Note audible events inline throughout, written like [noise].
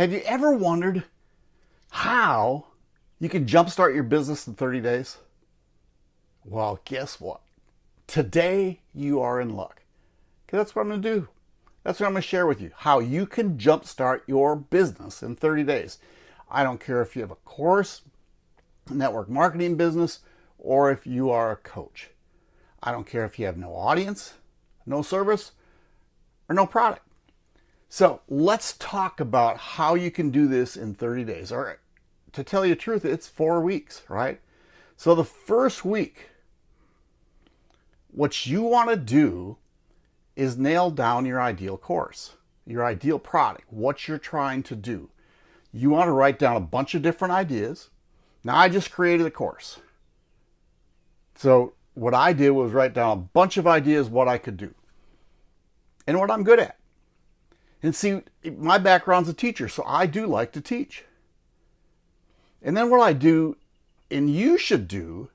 Have you ever wondered how you can jumpstart your business in 30 days? Well, guess what? Today you are in luck. Because that's what I'm going to do. That's what I'm going to share with you. How you can jumpstart your business in 30 days. I don't care if you have a course, network marketing business, or if you are a coach. I don't care if you have no audience, no service, or no product. So let's talk about how you can do this in 30 days. All right. to tell you the truth, it's four weeks, right? So the first week, what you want to do is nail down your ideal course, your ideal product, what you're trying to do. You want to write down a bunch of different ideas. Now I just created a course. So what I did was write down a bunch of ideas what I could do and what I'm good at. And see, my background's a teacher, so I do like to teach. And then what I do, and you should do,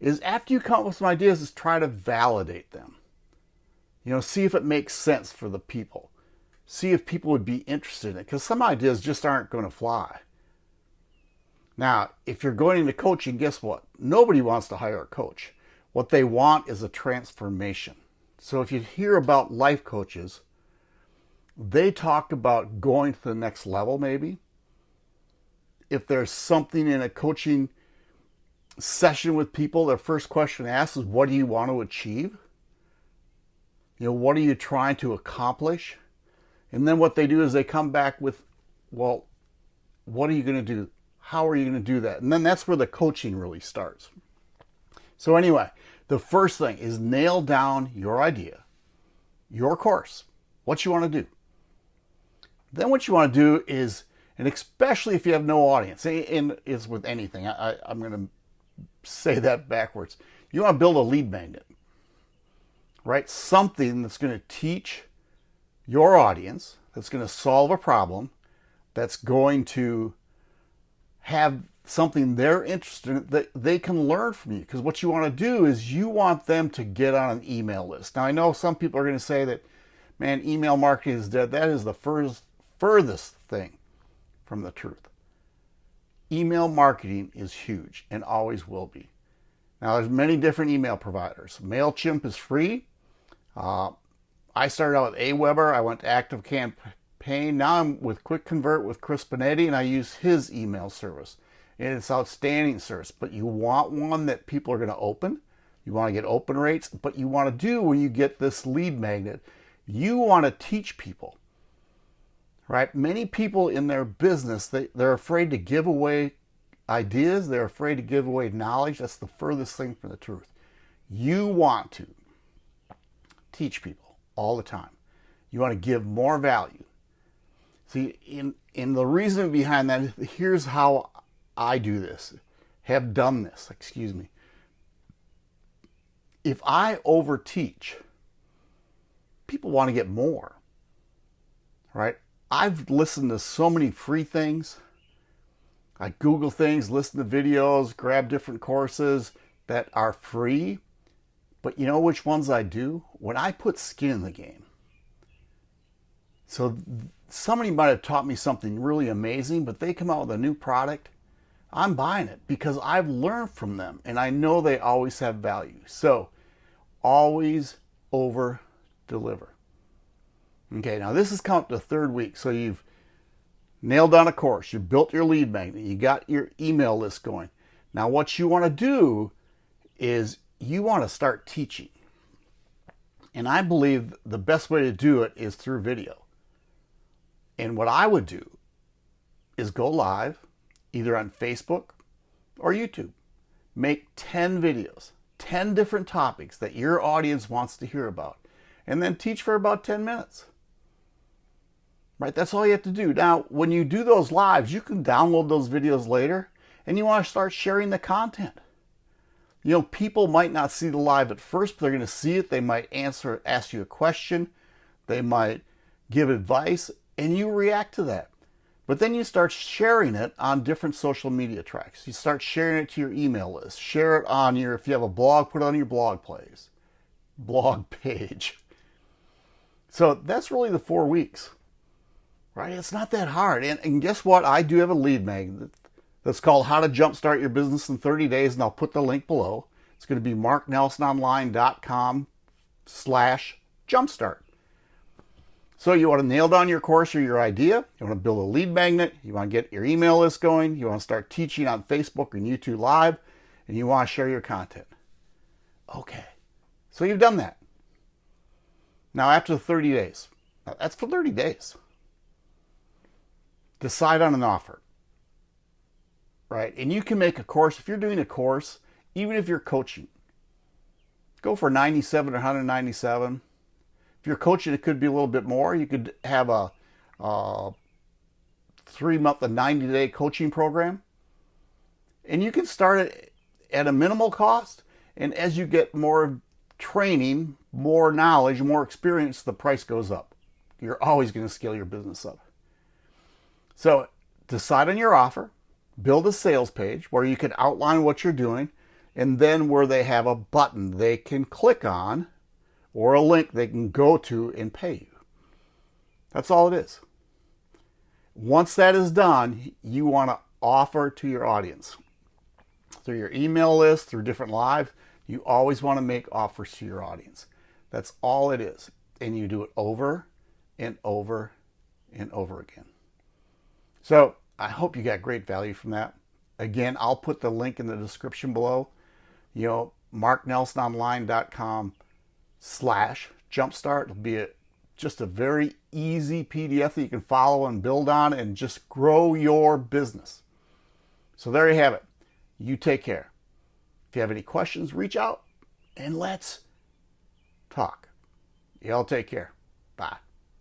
is after you come up with some ideas, is try to validate them. You know, see if it makes sense for the people. See if people would be interested in it, because some ideas just aren't going to fly. Now, if you're going into coaching, guess what? Nobody wants to hire a coach. What they want is a transformation. So if you hear about life coaches, they talk about going to the next level maybe. If there's something in a coaching session with people, their first question asked is, what do you want to achieve? You know, what are you trying to accomplish? And then what they do is they come back with, well, what are you going to do? How are you going to do that? And then that's where the coaching really starts. So anyway, the first thing is nail down your idea, your course, what you want to do. Then what you want to do is, and especially if you have no audience, and it's with anything, I, I'm going to say that backwards. You want to build a lead magnet, right? Something that's going to teach your audience, that's going to solve a problem, that's going to have something they're interested in that they can learn from you. Because what you want to do is you want them to get on an email list. Now, I know some people are going to say that, man, email marketing is dead. That is the first furthest thing from the truth. Email marketing is huge and always will be. Now, there's many different email providers. MailChimp is free. Uh, I started out with Aweber. I went to Active Campaign. Now I'm with Quick Convert with Chris Benetti, and I use his email service. And it's outstanding service. But you want one that people are going to open. You want to get open rates. But you want to do when you get this lead magnet, you want to teach people right? Many people in their business, they, they're afraid to give away ideas. They're afraid to give away knowledge. That's the furthest thing from the truth. You want to teach people all the time. You want to give more value. See, in, in the reason behind that, here's how I do this, have done this, excuse me. If I overteach, people want to get more, right? I've listened to so many free things. I Google things, listen to videos, grab different courses that are free. But you know which ones I do? When I put skin in the game. So somebody might have taught me something really amazing, but they come out with a new product. I'm buying it because I've learned from them and I know they always have value. So always over deliver. Okay, now this is count the third week. So you've nailed down a course, you built your lead magnet, you got your email list going. Now what you want to do is you want to start teaching. And I believe the best way to do it is through video. And what I would do is go live either on Facebook or YouTube. Make 10 videos, 10 different topics that your audience wants to hear about, and then teach for about 10 minutes right? That's all you have to do. Now, when you do those lives, you can download those videos later and you want to start sharing the content. You know, people might not see the live at first, but they're going to see it. They might answer, ask you a question. They might give advice and you react to that. But then you start sharing it on different social media tracks. You start sharing it to your email list. Share it on your, if you have a blog, put it on your blog plays, blog [laughs] page. So that's really the four weeks. Right? It's not that hard. And, and guess what? I do have a lead magnet that's called How to Jumpstart Your Business in 30 Days, and I'll put the link below. It's going to be marknelsononline.com slash jumpstart. So you want to nail down your course or your idea. You want to build a lead magnet. You want to get your email list going. You want to start teaching on Facebook and YouTube Live. And you want to share your content. Okay. So you've done that. Now after 30 days, that's for 30 days. Decide on an offer. Right? And you can make a course. If you're doing a course, even if you're coaching, go for 97 or 197 if you're coaching, it could be a little bit more. You could have a, a three month, a 90 day coaching program. And you can start it at a minimal cost. And as you get more training, more knowledge, more experience, the price goes up. You're always going to scale your business up. So decide on your offer, build a sales page where you can outline what you're doing, and then where they have a button they can click on or a link they can go to and pay you. That's all it is. Once that is done, you want to offer to your audience. Through your email list, through different lives, you always want to make offers to your audience. That's all it is. And you do it over and over and over again. So I hope you got great value from that. Again, I'll put the link in the description below. You know, marknelsononline.com slash jumpstart. It'll be a, just a very easy PDF that you can follow and build on and just grow your business. So there you have it. You take care. If you have any questions, reach out and let's talk. Y'all take care. Bye.